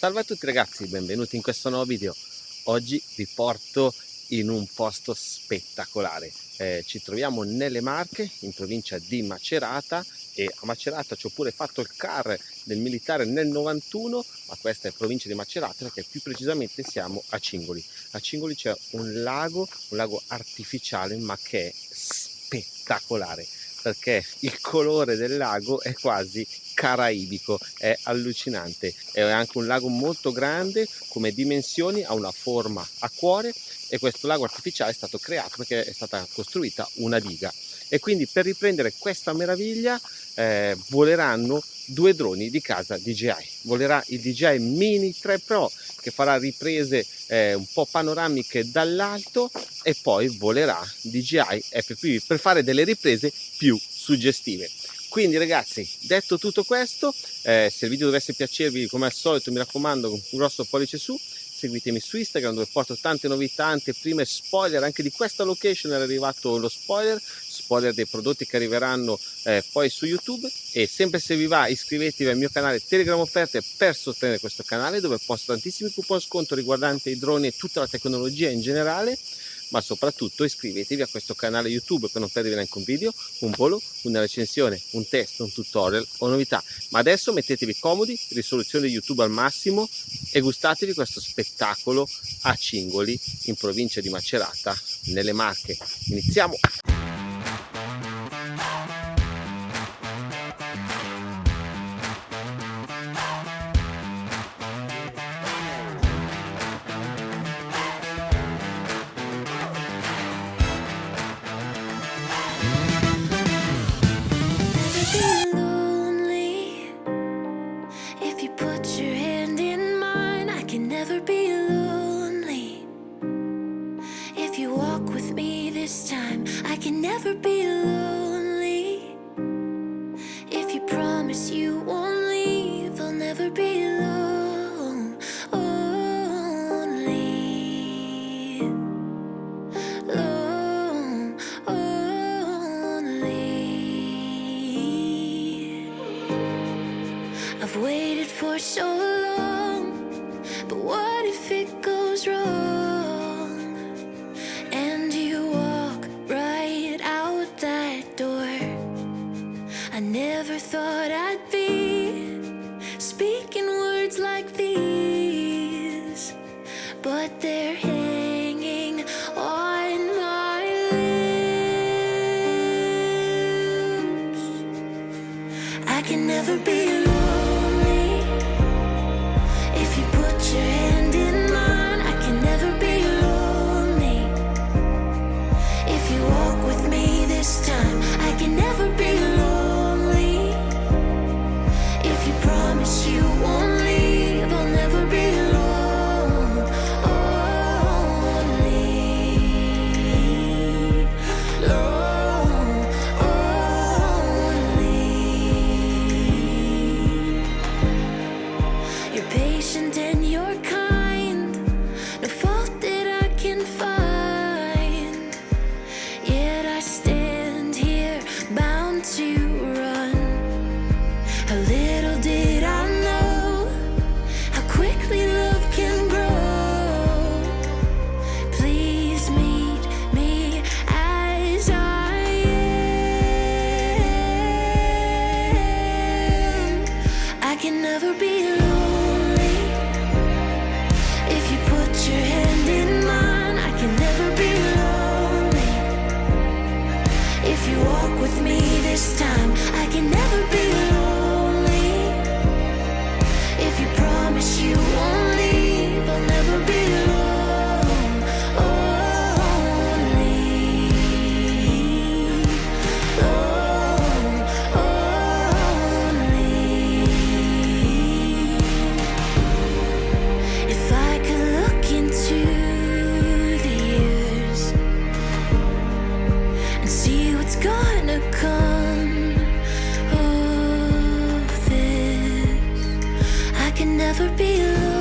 Salve a tutti ragazzi, benvenuti in questo nuovo video. Oggi vi porto in un posto spettacolare. Eh, ci troviamo nelle Marche, in provincia di Macerata e a Macerata ci ho pure fatto il car del militare nel 91, ma questa è provincia di Macerata perché più precisamente siamo a Cingoli. A Cingoli c'è un lago, un lago artificiale ma che è spettacolare perché il colore del lago è quasi caraibico, è allucinante. È anche un lago molto grande come dimensioni, ha una forma a cuore e questo lago artificiale è stato creato perché è stata costruita una diga. E quindi per riprendere questa meraviglia eh, voleranno due droni di casa DJI. Volerà il DJI Mini 3 Pro che farà riprese eh, un po' panoramiche dall'alto e poi volerà DJI FPV per fare delle riprese più suggestive. Quindi ragazzi, detto tutto questo, eh, se il video dovesse piacervi come al solito mi raccomando un grosso pollice su, seguitemi su Instagram dove porto tante novità, anteprime, spoiler, anche di questa location è arrivato lo spoiler, spoiler dei prodotti che arriveranno eh, poi su YouTube. E sempre se vi va iscrivetevi al mio canale Telegram Offerte per sostenere questo canale dove posto tantissimi coupon sconto riguardanti i droni e tutta la tecnologia in generale ma soprattutto iscrivetevi a questo canale YouTube per non perdere neanche un video, un volo, una recensione, un test, un tutorial o novità. Ma adesso mettetevi comodi, risoluzione YouTube al massimo e gustatevi questo spettacolo a Cingoli in provincia di Macerata, nelle Marche. Iniziamo! Put your hand in mine, I can never be lonely. If you walk with me this time, I can never be lonely. If you promise you won't leave, I'll never be lonely I've waited for so long, but what if it goes wrong? And you walk right out that door. I never thought I'd be speaking words like these, but they're hanging on my lips. I can never be never be lonely. If you put your hand in mine I can never be lonely. If you walk with me this time I can never be Never be alone.